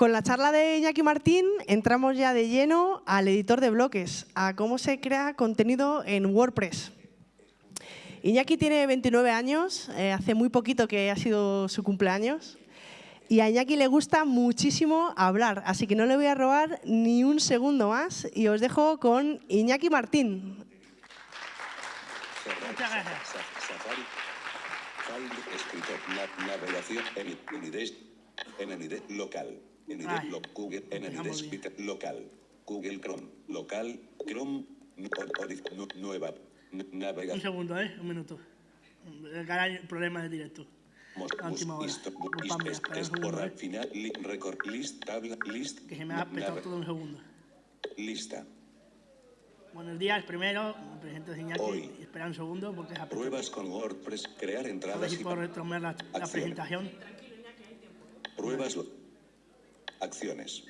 Con la charla de Iñaki Martín entramos ya de lleno al editor de bloques, a cómo se crea contenido en WordPress. Iñaki tiene 29 años, eh, hace muy poquito que ha sido su cumpleaños. Y a Iñaki le gusta muchísimo hablar, así que no le voy a robar ni un segundo más y os dejo con Iñaki Martín. Muchas gracias. Escritor, na- navegación, en, IDES, en el lo- Google, en el local. Google Chrome, local, Chrome, nueva, n- Un segundo, ¿eh? Un minuto. El problema de directo. Última hora. es- es- borrar, ¿eh? final, li- record, list, tabla, list, Que se me ha petado todo un segundo. lista. Buenos días, primero, me presento Iñaki. Hoy. Espera un segundo porque petado. Pruebas con WordPress, crear A ver entradas si y puedo retomar la, presentación. Pruebas. Acciones.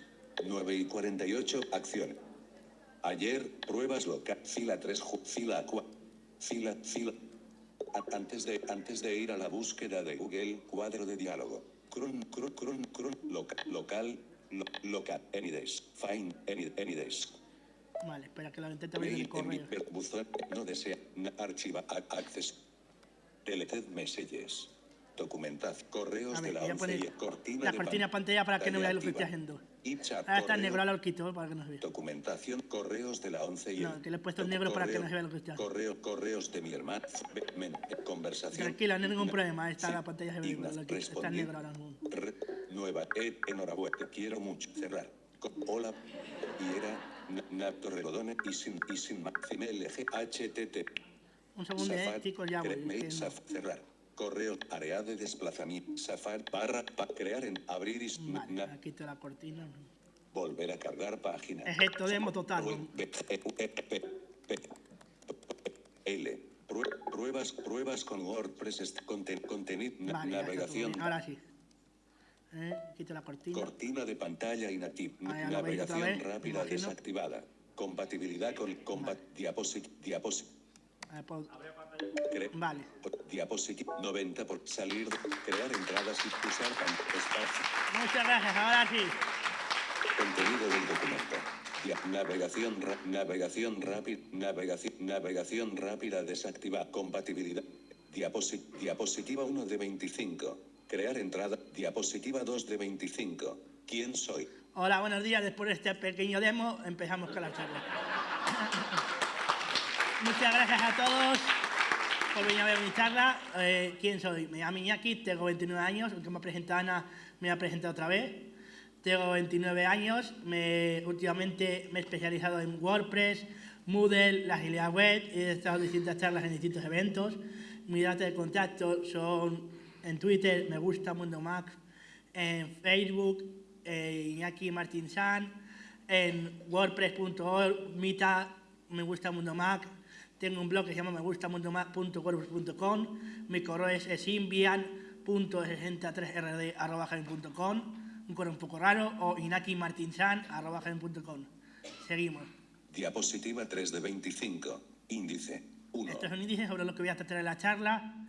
9 y 48. Acciones. Ayer, pruebas local. Fila 3, ju- fila 4. Fila, fila. Antes de, antes de ir a la búsqueda de Google, cuadro de diálogo. Cron, cron, cron, cron, loca- local, lo- local, Anydays, find, any, Anydays. Vale, espera que lo intente abrir el correo. buzón, no desea, archiva, access. Deleted messages. Documentación, correos A de ver, la voy a 11 poner y cortina la de cortina pan- pantalla para que no veáis lo que estoy haciendo. Ahora está en correo, negro, ahora lo quito para que no se vea. Documentación, correos de la 11 y No, que le he puesto en negro para que no se vea lo que estoy haciendo. Correo, correos de mi hermano. Conversación. Tranquila, no hay ningún problema, está sí, la pantalla se ve, lo que- está en negro ahora mismo. Re- nueva, eh, enhorabuena, te quiero mucho. Cerrar. Hola. Y era Na- Nato Regodone y sin, y sin LG HTT. Un segundo, eh, chicos, ya voy. cerrar. Correo, área de desplazamiento. Safari, barra, pa- crear en abrir y Vale, la cortina. volver a cargar página. Es esto, demo total. E- P- L. Prue- Pruebas, pruebas con WordPress, conten- contenido, Vale, navegación. Ahora sí. Eh, quito la cortina. cortina de pantalla inactiva, Ah, navegación rápida desactivada, compatibilidad con compa diaposit, diaposit, Puedo- cre- Vale. diapositiva 90 por salir, crear entradas y usar espacio, Muchas gracias, ahora sí. contenido del documento. Navegación, navegación rápida, navegación, navegación rápida desactivada, compatibilidad. Diaposi- diapositiva 1 de 25. Crear entrada. Diapositiva 2 de 25. ¿Quién soy? Hola, buenos días. Después de este pequeño demo, empezamos con la charla. Muchas gracias a todos por venir a ver mi charla. Eh, ¿Quién soy? Me llamo Iñaki, tengo 29 años, aunque me ha presentado Ana, me ha presentado otra vez. Tengo 29 años, me, últimamente me he especializado en WordPress, Moodle, la agilidad web, he estado en distintas charlas en distintos eventos. Mis datos de contacto son en Twitter, me gusta Mundo Mac, en Facebook, eh, Iñaki Martín San, en wordpress.org, Mita, me gusta Mundo Mac, tengo un blog que se llama me gusta mundomac.wordpress.com, mi correo es esimbian.63rd.com, un correo un poco raro, o inakimartinsan.com. Seguimos. Diapositiva 3 de 25. Índice 1. Esto es un índice sobre lo que voy a tratar en la charla,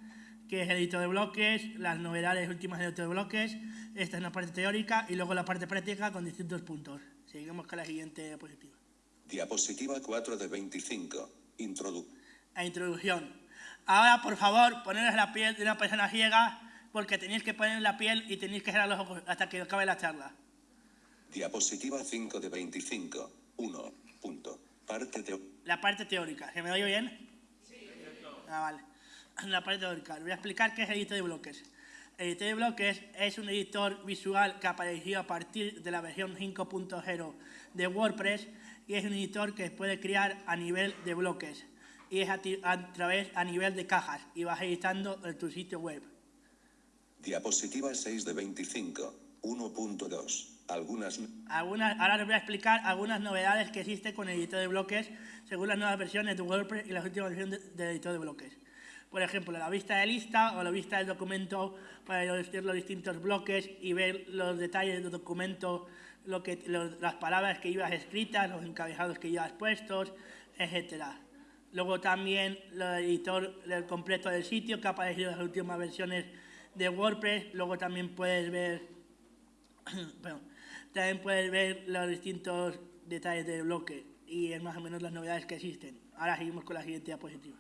que es el editor de bloques, las novedades últimas del editor de bloques. Esta es una parte teórica y luego la parte práctica con distintos puntos. Seguimos con la siguiente diapositiva. Diapositiva 4 de 25. Introdu. Introducción. Ahora, por favor, poneros la piel de una persona ciega, porque tenéis que poner la piel y tenéis que cerrar los ojos hasta que acabe la charla. Diapositiva 5 de 25. 1. Punto. Parte de. La parte teórica. ¿Se me oye bien? Sí. Ah, vale. La parte teórica. Les voy a explicar qué es el editor de bloques. El editor de bloques es un editor visual que apareció a partir de la versión 5.0 de WordPress y es un editor que puede crear a nivel de bloques y es a, a través a nivel de cajas y vas editando en tu sitio web. Diapositiva 6 de 25. 1.2. Algunas. Algunas, ahora les voy a explicar algunas novedades que existen con el editor de bloques según las nuevas versiones de WordPress y las últimas versiones de- del editor de bloques. Por ejemplo, la vista de lista o la vista del documento para ver los distintos bloques y ver los detalles del documento, lo que, los- las palabras que llevas escritas, los encabezados que llevas puestos, etcétera. Luego también el editor del completo del sitio que ha aparecido en las últimas versiones de WordPress. Luego también puedes ver perdón, También puedes ver los distintos detalles del bloque y más o menos las novedades que existen. Ahora seguimos con la siguiente diapositiva.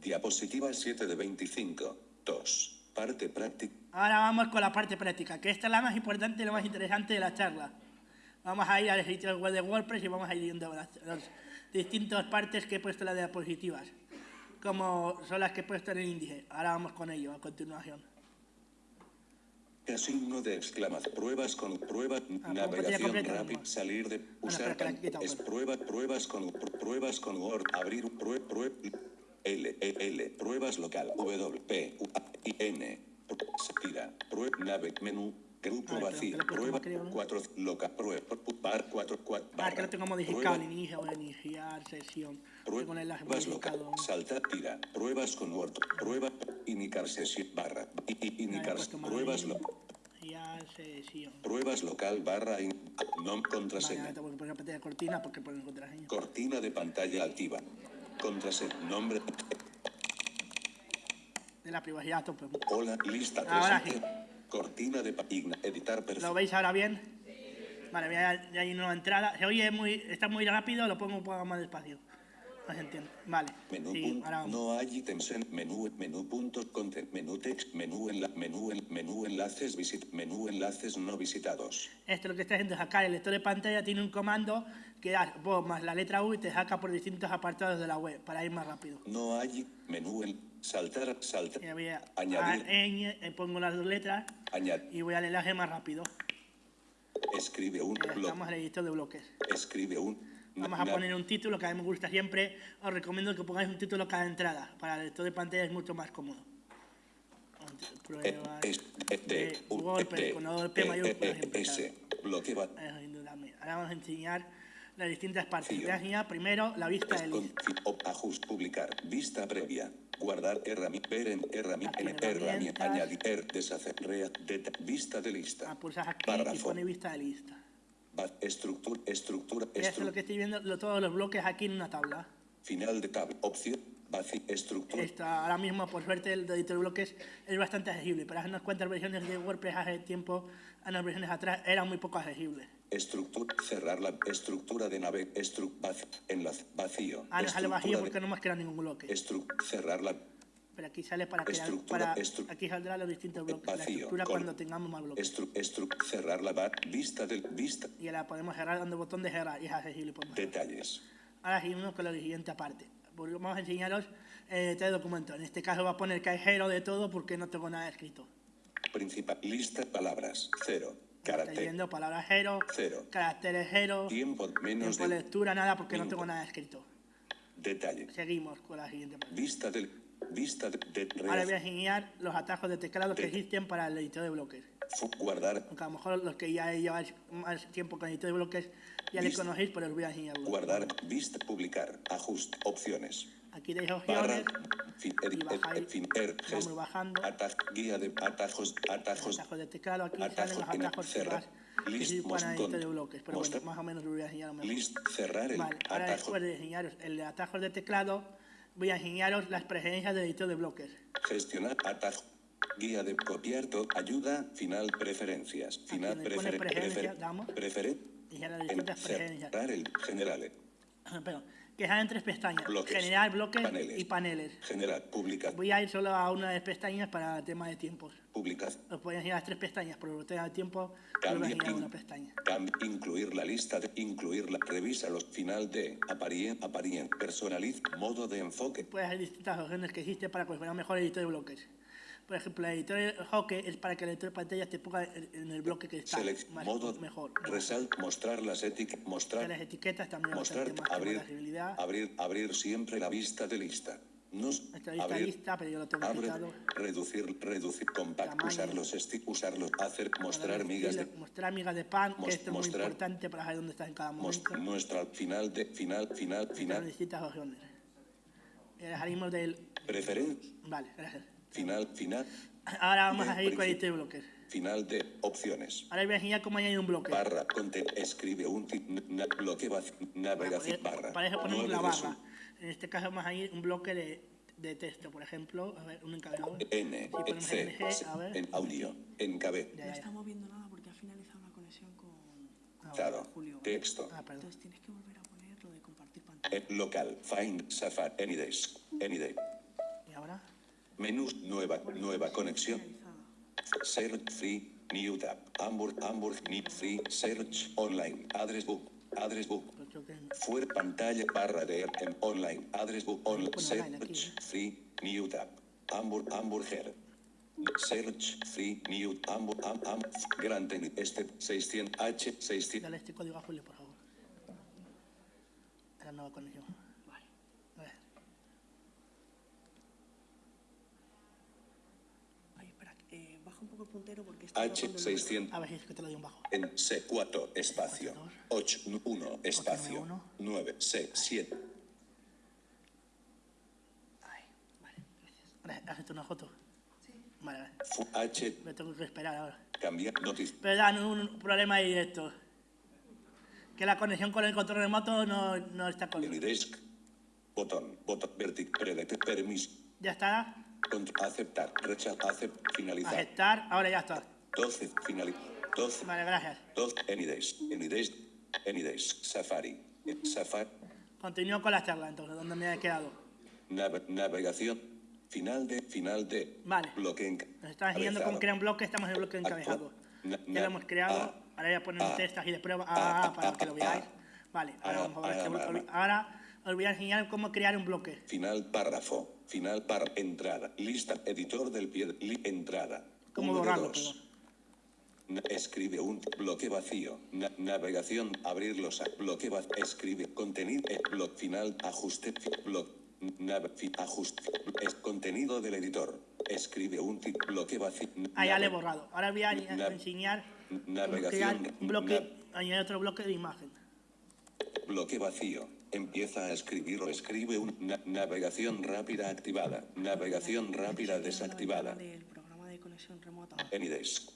Diapositiva 7 de 25. 2. Parte práctica. Ahora vamos con la parte práctica, que esta es la más importante y la más interesante de la charla. Vamos a ir al sitio web de WordPress y vamos a ir viendo las, las distintas partes que he puesto en las diapositivas, como son las que he puesto en el índice. Ahora vamos con ello a continuación. Signo de exclamación. Pruebas con prueba. Ah, navegación completa, rápida. no. Salir de. Bueno, Usar. espera, pan- quitado, es pues. prueba. Pruebas con. pr- Pruebas con Word. Abrir. Prueba. Prueba. L. E, L. Pruebas local. W. P. U. A, I. N. Tira. Prueba. Nave. Menú. Grupo vacío. Prueba. creo, ¿no? 4. Local. Prueba. Bar 4. 4. Ah, que lo tengo modificado al inicio, voy a iniciar sesión. Pruebas local. modificado. Salta. Tira. Pruebas con Word. Prueba. Iniciar sesión. Barra. Iniciar. Pruebas. Iniciar sesión. Pruebas local barra in, contraseña. cortina porque ponen contraseña. Cortina de pantalla activa. Contraseña. Nombre. De la privacidad tope. Hola. Lista. Ahora Cortina de página. Editar perfil. ¿Lo veis ahora bien? Vale, voy a- ya hay una entrada. Se oye muy, está muy rápido, lo pongo un poco más despacio. No se entiende. Vale. Menú. Sí, punto, ahora vamos. no hay ítems en menú. Menú punto. Content. Menú text. Menú en la. Menú en. Menú enlaces. Visit. Menú enlaces no visitados. Esto lo que está haciendo es sacar el lector de pantalla, tiene un comando que das vos más la letra U y te saca por distintos apartados de la web para ir más rápido. No hay menú en. Saltar. Saltar. Y voy a, Añadir. a- eh, pongo las dos letras Añadir. y voy al enlace más rápido. Escribe un. Ya bloque. estamos el editor de bloques. Escribe un. Vamos a poner un título que a mí me gusta siempre. Os recomiendo que pongáis un título cada entrada. Para el lector de pantalla es mucho más cómodo. Eh, Pruebas es- eh, de con eh, eh, va. Eso, indudablemente. Ahora vamos a enseñar las distintas partes. Primero la vista del con- list. fi- op- Ajust. Publicar. Vista previa. Guardar herramienta. Ver en herramienta. En en herramienta. Añadir. er, Deshacer. Rea. deta- Vista de lista. Ah, pulsas aquí y Párrafo. pone vista de lista. Estructura. Estructura. Esto es lo que estoy viendo, lo- todos los bloques aquí en una tabla. Final de tabla. Opción. Vacío. Estructura. Esto, ahora mismo, por suerte, el editor de bloques es bastante accesible. Pero hace unas cuantas versiones de WordPress hace tiempo, a unas versiones atrás, era muy poco accesible. Estructura. Cerrar la estructura de nave. Estru. Vacío. Enlace. Vacío. Ah, no sale vacío Estructura de- porque no hemos creado ningún bloque. estru- Cerrar la Pero aquí sale para crear, Estructura, para, estru- aquí saldrán los distintos bloques. La vacío. estructura con- cuando tengamos más bloques. estru- cerrar la bar. Vista del. Vista. Y ahora podemos cerrar dando botón de cerrar y es accesible. cerrar. Detalles. Ahora seguimos con la siguiente parte. Porque Vamos a enseñaros eh, este documento. En este caso va a poner que hay cero de todo porque no tengo nada escrito. Principal. Lista. Palabras. Cero. Carácter. yendo palabras cero, Cero. caracteres cero, Tiempo menos tiempo de lectura nada porque no Minuto. tengo nada escrito. Detalle. Seguimos con la siguiente parte. Vista del. Vista de. de Ahora voy a enseñar los atajos de teclado que De- existen para el editor de bloques. guardar. Aunque a lo mejor los que ya lleváis más tiempo con el editor de bloques ya le Listo. conocéis, pero os voy a enseñar. Guardar. Vista. Publicar. Ajuste. Opciones. Aquí Barra. opciones, Fin. y edi- ed- bajáis, ed- fin. Er. vamos gest- bajando. ataj- guía de atajos. Atajos. atajos de teclado. Aquí Atajos salen los atajos cerrar. que List, de bloques. Pero bueno, más o menos os voy a enseñar mejor. List. Cerrar el Vale, ahora atajo. después de enseñaros el de atajos de teclado, voy a enseñaros las preferencias del editor de bloques. Gestionar atajo. Guía de copiar todo. Ayuda. Final. Preferencias. Final. Prefer, preferencias, prefer- En- preferencias. cerrar el general. Pero, que salen tres pestañas. Bloques. General, bloques Paneles. y paneles. General. Publicar. Voy a ir solo a una de las pestañas para tema de tiempos. Publicar. Os voy a enseñar las tres pestañas, pero de tiempo, a Cambia. in- una pestaña. cam- incluir la lista de. Incluir la. Revisa los final de. Aparien. Aparien. Personaliz. Modo de enfoque. Puedes haber distintas opciones que existen para fuera mejor el editor de bloques. Por ejemplo, el editor de hockey es para que el editor de pantalla te ponga en el bloque que está Select. más, Modo. mejor. Resalt. Mostrar las etiquetas. Que Mostrar. las etiquetas también Mostrar. más Abrir. la. Abrir. Abrir siempre la vista de lista. Nos. Esta lista abrir. lista, pero yo lo tengo Abre, reducir, reducir, compact, usar los esti- usarlos, hacer, mostrar migas de, Mostrar migas de pan, que esto es muy mostrar- importante para saber dónde estás en cada momento. nuestra final de, final, final, final, distintas opciones. Salimos del... preferencia, Vale, gracias. Final, final, Ahora vamos a seguir con de bloques. final de opciones. Ahora voy a enseñar cómo añadir un bloque. Barra, conte, escribe un bloque navegación, Para- barra. Para eso ponemos la barra. En este caso vamos a ir un bloque de, de texto, por ejemplo. A ver, un encabezado. N, Si C, NG, a ver. en audio, en cabe, Ya, No ya, está moviendo nada porque ha finalizado la conexión con... Dado. Texto. Ah, perdón. Entonces tienes que volver a poner lo de compartir pantalla. Eh, Local. Find. Safari. Anydays. Anyday. ¿Y ahora? Menús. Nueva. Nueva conexión. Search. Free. New tab. Hamburg. Hamburg. New. Free. Search. Online. Address book. Address book. Fuera pantalla barra de en online. Address book. Online search. Free. New tab. Hamburg. Hamburger. Search. Free. New. Hamburg. Am, am, Gran Tenis. Este 600. H. 600. dale este código a Julio, por favor. La nueva conexión. Vale. A ver. Ay, espera, eh, baja un poco el puntero porque está H. bajando el 600. A ver si es que te lo doy un bajo. En C4 espacio 8 1 espacio 891. 9 C 7 Ay, vale, gracias. Vale, ¿Has hecho una foto? Sí. Vale, H Me tengo que esperar ahora. cambiar noticia Pero dan un problema directo. Que la conexión con el control remoto no, no está con... Unidesk botón botón vertic predete permiso Ya está. Aceptar rechazar aceptar finalizar Aceptar. Ahora ya está. 12 finalizar 12 Vale, gracias. 12 Anydays Anydays Anydays Safari Safari Continúo con la charla entonces, donde me he quedado. Nave- navegación final de final de Vale. bloque Nos está enseñando cómo crear un bloque, estamos en el bloque encabezado. Na- Ya lo hemos creado. ah, Ahora voy a poner un test aquí de prueba ah, ah, para que lo veáis. Vale, ahora ah, vamos a ver este ah, bloque. ah. Ahora os voy a enseñar cómo crear un bloque. Final párrafo. Final para entrada. Lista. Editor del pie. li- entrada. ¿Cómo Uno de borrarlo, dos. perdón? Na- escribe un bloque vacío. Na- navegación. Abrir los a- bloque vacío. Escribe contenido. eh, bloque final. Ajuste. bloque. nav- ajuste. Es contenido del editor. Escribe un bloque vacío. Ah, ya le he borrado. Ahora voy a enseñar navegación, bloque, añadir otro bloque de imagen. Bloque vacío. Empieza a escribir o escribe un na- navegación rápida activada. Navegación rápida desactivada. Del programa de conexión remota. Lo Anydays.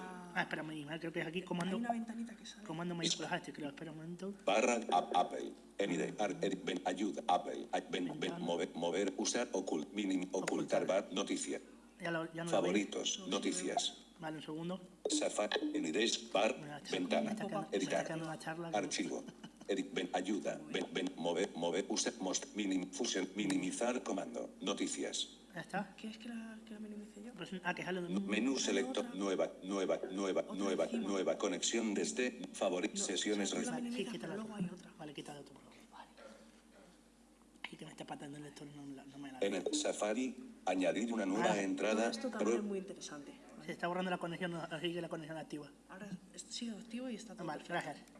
a- Ah, email creo que es aquí, Hay comando, una ventanita que sale. comando mayúsculas este, creo. Espera un momento. Barra Apple. Anyday. Ar- ed- ven, ayuda. Apple. Ven, ven, mover, mover, usar, ocult, minim, ocultar, bar, noticia. Ya, lo, ya no lo. Favoritos, noticias. Vale, un segundo. Safari, Anydays, bar, ventana, editar, archivo. Edit, ven, ayuda, ven, ven, mover, mover, usar, most, minim, fusión, minimizar, comando, noticias. Ya está. ¿Quieres que la, que la minimice yo? Pues, ah, que sale de Menú selector, nueva, nueva, nueva, nueva, nueva conexión desde favoritos, sesiones, solo la minimiza, Sí, quítala. luego hay otra. Vale, quítala favor. Vale. Aquí que me está patando el lector, no, la- no me la... en el Safari, añadir una nueva Ah, entrada, esto también es muy interesante. Se está borrando la conexión, no, así que la conexión activa. Ahora sigue activo y está todo Vale, perfecto. gracias.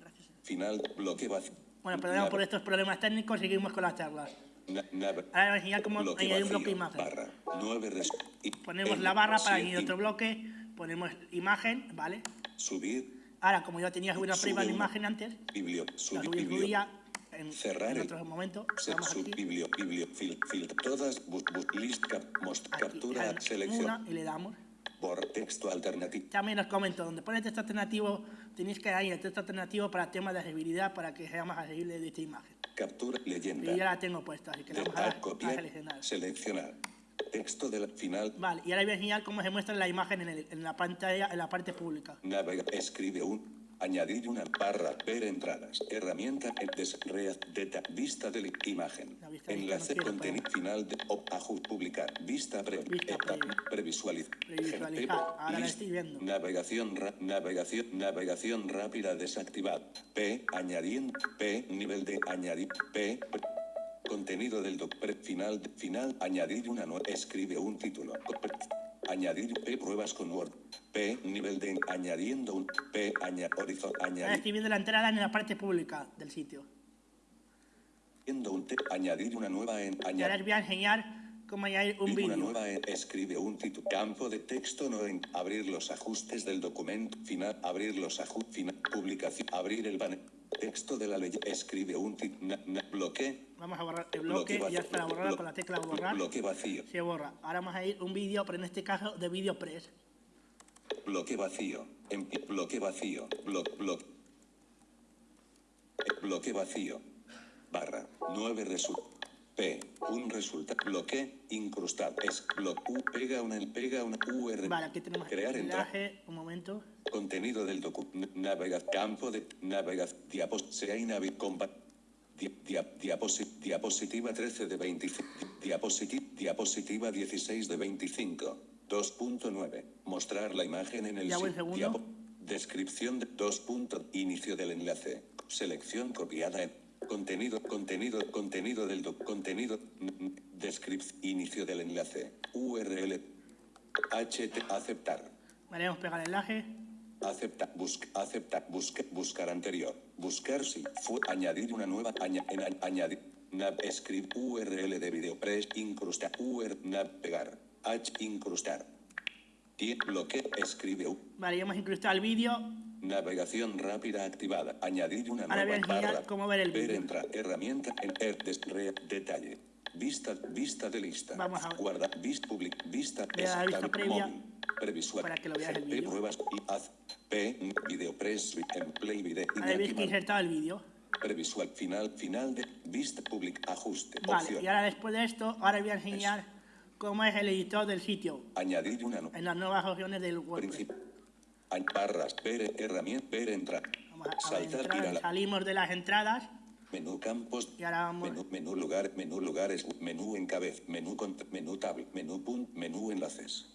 Final, bloque vacío. Bueno, perdón por estos problemas técnicos, seguimos con las charlas. Ahora voy a enseñar cómo bloque añadir un bloque de vacío, imagen. barra, nueve res- y- Ponemos en- la barra para añadir otro bloque, ponemos imagen, ¿vale? Subir, Ahora, como yo tenía una prima de imagen antes, biblio, la subir, subí biblio, subía en, cerrar en otro momento. Vamos sub, aquí, biblio, biblio, fil, fil, todas, bu, bu- list, cap, most, aquí, captura, selección, una y le damos. Por texto alternativo, También os comento, donde pone texto alternativo, tenéis que añadir el texto alternativo para temas de accesibilidad, para que sea más accesible de esta imagen. captura, Y yo ya leyenda, la tengo puesta, así que la de, vamos a, a, a copiar, seleccionar. seleccionar, texto del final, Vale, y ahora voy a enseñar cómo se muestra la imagen en, el- en la pantalla, en la parte pública. navega, escribe un, añadir una barra, ver entradas, herramienta, en des, rea- deta, vista de imagen, vista enlace, no contenido final, de, op, aju, publicar, vista pre, Vista previsualiz, Previsualizar, ahora list, estoy viendo. Navegación, ra- navegación, navegación rápida desactivada. P, añadiendo, P, nivel de añadir, P, pre- contenido del doc, pre- final, final, añadir una nueva, escribe un título. Pre- añadir, P, pruebas con Word. P, nivel de añadiendo un, P, aña, Ahora añadir, viendo la entrada en la parte pública del sitio. un, añadir una nueva en, ahora añadir. os voy a enseñar cómo añadir un Una vídeo. nueva en- escribe un título. Campo de texto no en abrir los ajustes del documento final, abrir los ajustes final, publicación, abrir el banner. Texto de la ley. Escribe un título. bloque. Vamos a borrar el bloque, ya es para borrar con la tecla borrar. Bloque vacío. Se borra. Ahora vamos a ir un vídeo, pero en este caso de VideoPress. Bloque vacío. Empi- bloque vacío. Bloque. Bloque. Bloque vacío. Barra. 9 resultados. P. Un resultado. Bloque. Incrustado. Es. Bloque. U. Pega una. Pega una URL. Vale, aquí tenemos Crear enlace. Un momento. Contenido del documento, navega, campo de, navega, diapos, sea inavi, compa, di- dia- diaposi- diapositiva 13 de 25, diapositiva, diapositiva 16 de 25, 2.9, mostrar la imagen en el Ya voy, si- segundo. diapo- descripción de 2. punto, inicio del enlace, selección copiada en contenido, contenido, contenido del doc, contenido, descripción, inicio del enlace, URL, HT, aceptar. Vale, hemos pegado el enlace. Acepta, busca, acepta, busca, buscar anterior, buscar si fue, añadir una nueva, aña, en, a- añadir, nav, escribe, URL de videopress, incrustar, URL, nav, pegar, H, incrustar. Y bloque, escribe, U, Vale, ya hemos incrustado el vídeo. navegación rápida activada, añadir una Ahora nueva barra, cómo ver el ver, vídeo. entrar, herramienta, en, er, des- re- detalle, vista, vista de lista, Vamos a ver. guarda, vista, public, vista, vista previa. móvil, previsual, para que lo veas el vídeo. pruebas, y haz, P, videopress, en play video, Ahora veis que insertado el vídeo. Previsual final, final de vista public, ajuste, Vale, opción. y ahora después de esto, ahora voy a enseñar cómo es el editor del sitio Añadir una no, en las nuevas opciones del WordPress. Barras, ver, herramienta, ver, entrar. Vamos a, a Saltar, entrar, salimos de las entradas menú campos, y ahora vamos. menú, menú lugar, menú lugares, menú encabez, menú cont- menú tab, menú punt, menú enlaces.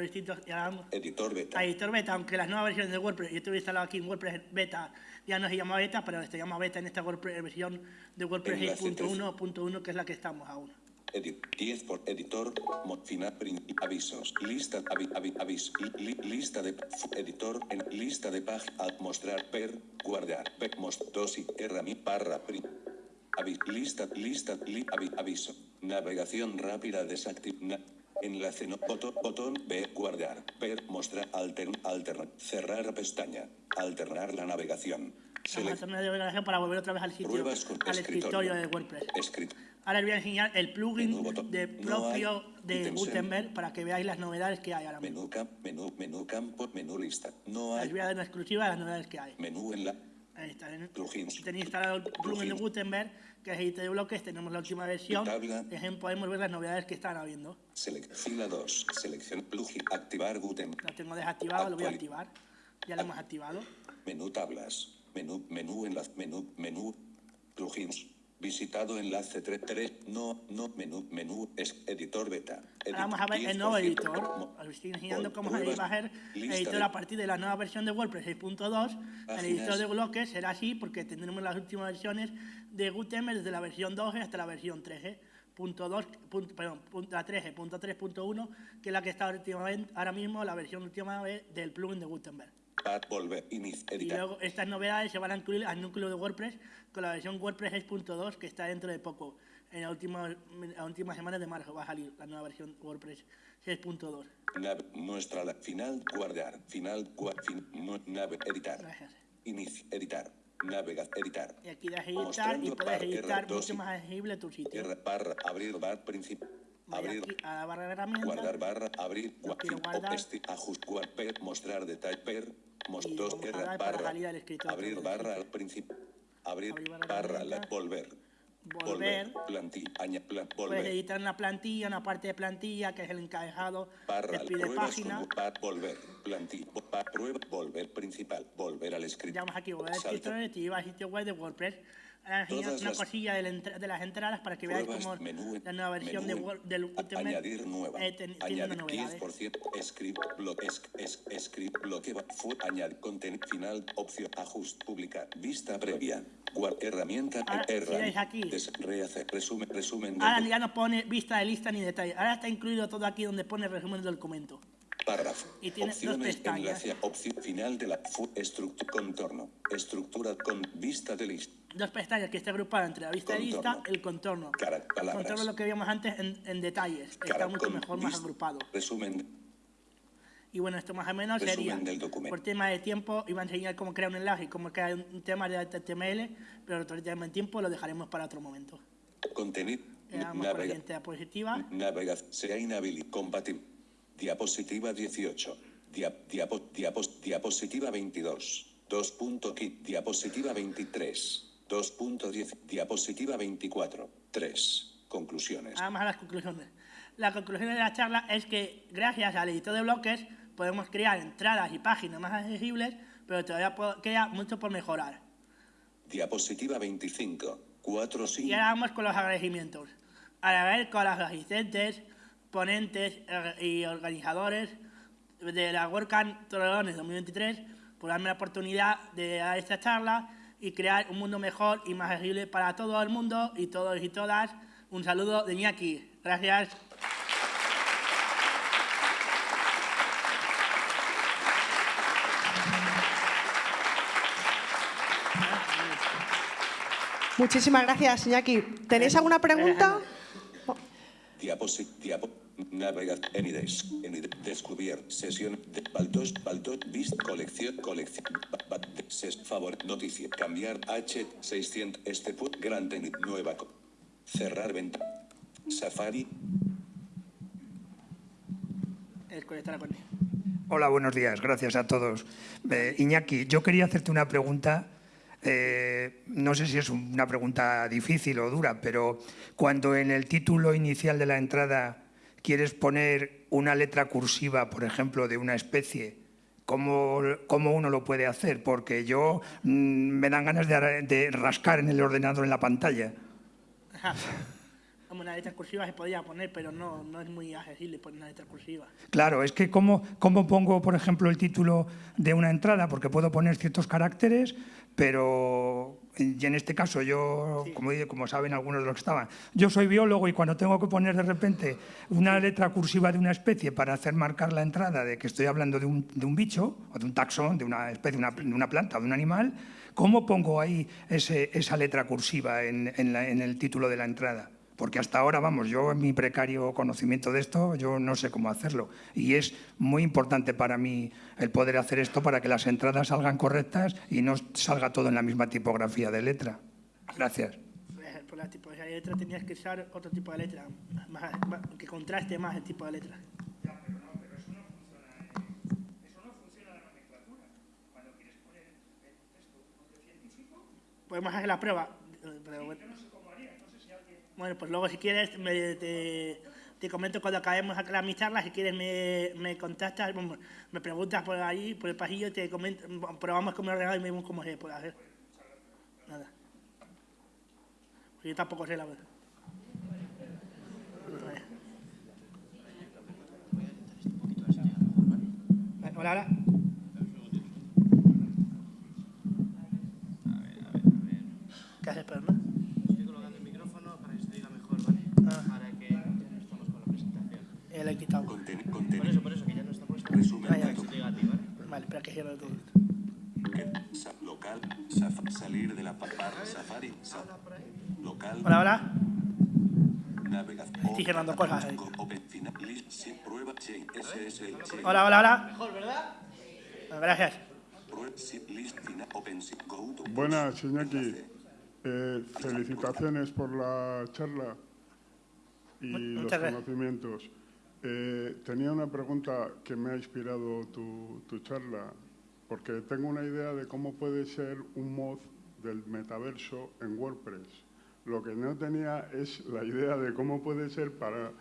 Distintos y ahora vamos Editor beta. a editor beta, aunque las nuevas versiones de WordPress, yo estuve instalado aquí en WordPress beta, ya no se llama beta, pero se llama beta en esta WordPress, versión de WordPress Enlace 6.1.1, que es la que estamos aún. Edit, 10 por editor, mod final, avisos, lista, avi, avi- avis, li- li- lista de, editor, en lista de página, mostrar, ver, guardar, ver, most, dosis, herramienta, barra, print, avi, lista, lista, li, avi- aviso, navegación rápida, desactivar, enlace, no, botón, botón, ver, guardar, ver, mostrar, altern, alternar, cerrar pestaña, alternar la navegación, Vamos a hacer una navegación para volver otra vez al sitio, pruebas con al escritorio de WordPress. escrito, Ahora os voy a enseñar el Menú, plugin botón. de No propio hay de Gutenberg para que veáis las novedades que hay ahora mismo. menú, camp, menú, menú campo, menú lista, no hay voy a dar una exclusiva de las novedades que hay. menú en la, Ahí está. Plugins. Tenéis instalado el plugin de. Gutenberg, que es editor de bloques, tenemos la última versión. Tabla. Podemos ver las novedades que están habiendo. Select, fila 2, selección plugin, activar Gutenberg, Lo tengo desactivado, lo voy a activar. Ya lo hemos activado. menú tablas, menú, menú enlace, menú, menú, plugins, visitado enlace 3, 3, no, no, menú, menú, es editor beta. Ahora vamos a ver el nuevo editor. Os estoy enseñando cómo se va a ser el editor a partir de la nueva versión de WordPress 6.2. El editor de bloques será así porque tendremos las últimas versiones de Gutenberg desde la versión 12 hasta la versión 13. Punto 2, punto- perdón, punto, la 13, punto 3.1, que es la que está últimamente, ahora mismo la versión última del plugin de Gutenberg. Y luego estas novedades se van a incluir al núcleo de WordPress con la versión WordPress 6.2 que está dentro de poco. En la última, en la última semana de marzo va a salir la nueva versión WordPress 6.2. nav, muestra la, final, guardar, final, fin, no, nave, editar, Gracias. inicio, editar, navegar, editar, Y aquí das editar y Mostrando puedes barra editar R2 mucho y- más accesible tu sitio. R, barra, abrir, bar, principio, Voy abrir, aquí a la barra de herramientas Guardar barra, abrir, gua- quiero guardar. este, ajust, guard, per, mostrar detalle, per, mos, Y dos, vamos a R, dar para barra, al abrir barra sitio. al principio, abrir, Abrir barra barra, la, herramientas. volver, Volver. plantilla, aña, plan, Puedes volver, editar una plantilla, una parte de plantilla que es el encabezado, barra, te pide pruebas, página. bar, volver, plantilla, prueba, volver principal, volver al escritorio, Llamos aquí volver al salta, escritorio y te lleva al sitio web de WordPress. Ahora una las- cosilla de, la de las entradas para que veáis cómo menú, la nueva versión de Word, del Gutenberg añadir nueva, eh, ten- añadir novedades. 10%, script, bloque, es, es, script, bloque, fue, añadir, contenido, final, opción, ajuste, publicar, vista previa, guard, herramienta, Ahora, si aquí. des- rehacer, resumen, resumen, Ahora del ya no pone vista de lista ni detalle. Ahora está incluido todo aquí donde pone resumen del documento. párrafo, y tiene opciones, enlace, opción final de la, estructura, contorno, estructura con vista de lista, Dos pestañas que está agrupada entre la vista de Contorno. y el contorno. Cara- palabras. contorno es lo que vimos antes en, en detalles. Está cara, mucho con mejor, más agrupado. resumen, Y bueno, esto más o menos Resumen sería, del documento. por tema de tiempo, iba a enseñar cómo crear un enlace y cómo crear un tema de HTML, pero por tema de tiempo lo dejaremos para otro momento. contenido, navega, diapositiva. Navegación. Sea inhabilitado. Compatible. Diapositiva 18. Dia- diapo- diapos- diapositiva 22. 2. punto kit. Diapositiva 23. 2.10. Diapositiva 24. 3. Conclusiones. Vamos a las conclusiones. La conclusión de la charla es que gracias al editor de bloques podemos crear entradas y páginas más accesibles, pero todavía queda mucho por mejorar. Diapositiva 25. 4 Y sí. ahora vamos con los agradecimientos. Agradecer a los asistentes, ponentes y organizadores de la WordCamp Torrelones 2023 por darme la oportunidad de dar esta charla y crear un mundo mejor y más accesible para todo el mundo y todos y todas. Un saludo de Iñaki. Gracias. Muchísimas gracias, Iñaki. ¿Tenéis alguna pregunta? Diapositiva. Diapo. Navega. Enides. Enides. Descubrir. Sesión. De Baltos. Baltos. Vist. Colección. Colección. Ses. Favor. Noticia. Cambiar. H. 600. Este put. Gran tenis. Nueva. Cerrar venta. Safari. El conectar con él. Hola, buenos días. Gracias a todos. Eh, Iñaki, yo quería hacerte una pregunta. eh, no sé si es una pregunta difícil o dura, pero cuando en el título inicial de la entrada quieres poner una letra cursiva, por ejemplo, de una especie, ¿cómo, cómo uno lo puede hacer? Porque yo mm, me dan ganas de, rascar en el ordenador en la pantalla. Como una letra cursiva se podría poner, pero no, no es muy accesible poner una letra cursiva. Claro, es que cómo, cómo pongo, por ejemplo, el título de una entrada, porque puedo poner ciertos caracteres, pero y en este caso yo, como, como saben algunos de los que estaban, yo soy biólogo y cuando tengo que poner de repente una letra cursiva de una especie para hacer marcar la entrada de que estoy hablando de un, de un bicho o de un taxón, de una especie, una- de una planta o de un animal, ¿cómo pongo ahí ese- esa letra cursiva en- en la- en el título de la entrada? Porque hasta ahora, vamos, yo en mi precario conocimiento de esto, yo no sé cómo hacerlo. Y es muy importante para mí el poder hacer esto para que las entradas salgan correctas y no salga todo en la misma tipografía de letra. Gracias. Por la tipología de letra tenías que usar otro tipo de letra, más- más- que contraste más el tipo de letra. Podemos hacer la prueba. eh, pero bueno. Bueno, pues luego si quieres me- te, te comento cuando acabemos acá mi charla, si quieres me, me contactas, bueno, me preguntas por ahí, por el pasillo, te comento, probamos mi ordenador y vemos cómo se puede hacer. Nada. Yo tampoco sé la verdad. Hola, hola. ¿Qué haces, pero no? Estoy colocando el micrófono para que se diga Ah. Para que ya no estamos con la presentación. Eh, he quitado. Conten- Por eso, por eso, que ya no está puesto. Resumen Ah, ya. Que te ¿vale? Vale, espera que cierre todo esto. Local. saf- salir de la Safari. sa- Local. Hola, hola. Estoy generando cosas ahí. Open final. List. Sí, prueba. Chain. SSL. chain. Hola, hola, hola. Mejor, ¿verdad? Gracias. Buenas, Iñaki. Eh, felicitaciones por la charla y los conocimientos. Eh, tenía una pregunta que me ha inspirado tu, tu charla, porque tengo una idea de cómo puede ser un mod del metaverso en WordPress. Lo que no tenía es la idea de cómo puede ser para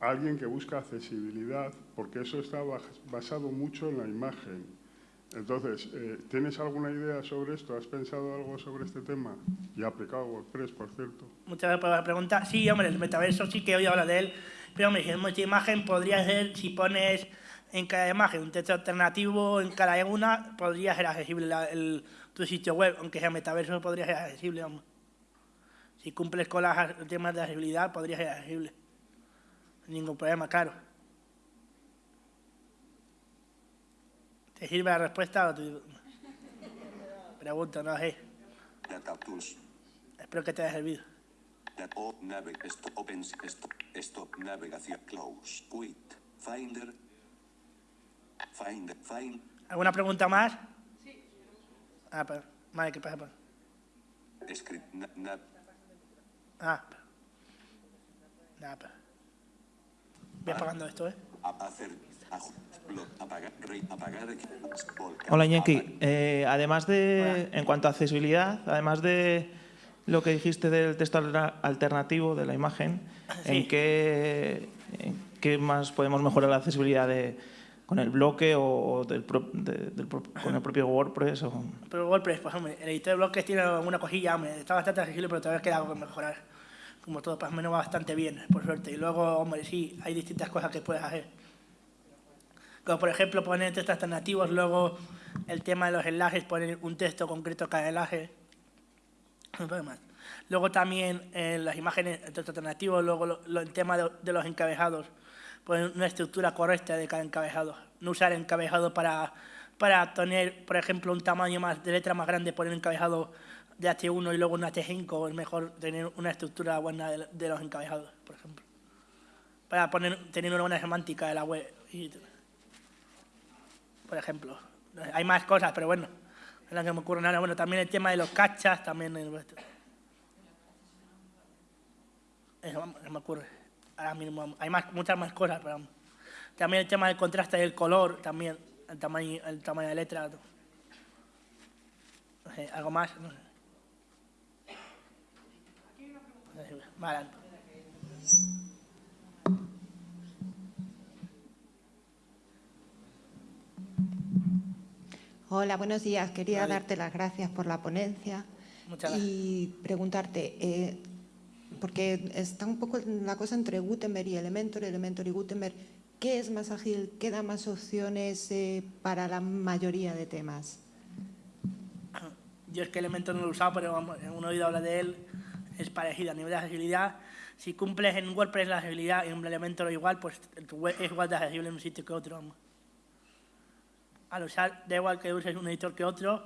alguien que busca accesibilidad, porque eso está bas- basado mucho en la imagen. Entonces, eh, ¿tienes alguna idea sobre esto? ¿Has pensado algo sobre este tema? Y aplicado a WordPress, por cierto. Muchas gracias por la pregunta. Sí, hombre, el metaverso sí que he oído hablar de él. Pero, hombre, si es multiimagen, podría ser, si pones en cada imagen un texto alternativo en cada una, podría ser accesible la- el- tu sitio web. Aunque sea metaverso, podría ser accesible, hombre. Si cumples con los temas de accesibilidad, podría ser accesible. Ningún problema, claro. ¿Te sirve la respuesta o te... Pregunto, no sé. Espero que te haya servido. O nave stop open stop stop navegación close quit finder finder find ¿Alguna pregunta más? Sí. Ah, pero, vale, ¿qué pasa? script na, na- Ah, pero. Nada, pero. Voy apagando esto, ¿eh? hacer Hola Iñaki. Eh, además de, en cuanto a accesibilidad, además de lo que dijiste del texto alter- alternativo de la imagen, Sí. ¿en qué, en qué más podemos mejorar la accesibilidad de, con el bloque o del pro- de- del pro- con el propio WordPress. O... Pero WordPress, pues hombre, el editor de bloques tiene alguna cosilla, hombre, está bastante accesible, pero todavía queda algo que mejorar. Como todo, más o menos va bastante bien, por suerte. Y luego, hombre, sí, hay distintas cosas que puedes hacer. Como por ejemplo poner textos alternativos, luego el tema de los enlaces, poner un texto concreto cada enlace. Luego también eh, las imágenes, el texto alternativo, luego el tema de, los encabezados, poner una estructura correcta de cada encabezado. No usar encabezado para, para tener, por ejemplo, un tamaño más de letra más grande, poner encabezado de H1 y luego un H5, es mejor tener una estructura buena de, de los encabezados, por ejemplo. Para poner, tener una buena semántica de la web. y- por ejemplo. Hay más cosas, pero bueno, es la que me ocurre ahora. Bueno, también el tema de los cachas, también el. Eso me ocurre. Ahora mismo hay más, muchas más cosas, pero. También el tema del contraste del color, también el tamaño, el tamaño de letra. No sé, algo más. No sé. Más Hola, buenos días. Quería Vale. darte las gracias por la ponencia Muchas gracias. y preguntarte, eh, porque está un poco la cosa entre Gutenberg y Elementor, Elementor y Gutenberg, ¿qué es más ágil? ¿Qué da más opciones eh, para la mayoría de temas? Yo es que Elementor no lo he usado, pero uno oído hablar de él, es parecido a nivel de accesibilidad. Si cumples en WordPress la accesibilidad y en Elementor igual, pues tu web es igual de accesible en un sitio que otro. Al usar, da igual que uses un editor que otro,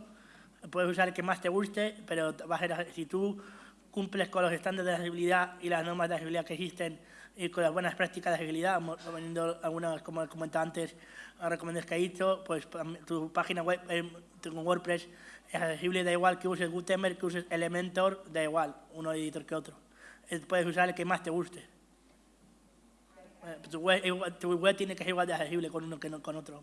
puedes usar el que más te guste, pero va a ser, si tú cumples con los estándares de accesibilidad y las normas de accesibilidad que existen y con las buenas prácticas de accesibilidad, algunas, como he comentado antes, recomendaciones que he dicho, pues tu página web eh, tu WordPress es accesible, da igual que uses Gutenberg, que uses Elementor, da igual, uno editor que otro. Eh, Puedes usar el que más te guste. Eh, Tu web, tiene que ser igual de accesible con uno que con otro.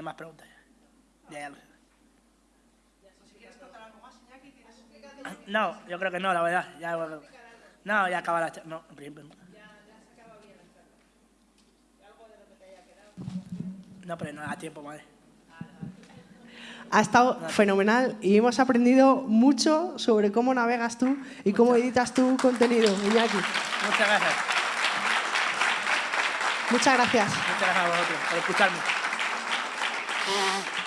Hay más preguntas. Ya, ya lo sé. No, yo creo que no, la verdad. Ya, no, ya acaba la... no. No, pero no da tiempo, madre. Ha estado fenomenal y hemos aprendido mucho sobre cómo navegas tú y cómo editas tu contenido, Iñaki. Muchas gracias. Muchas gracias. Muchas gracias a vosotros por escucharme. Thank.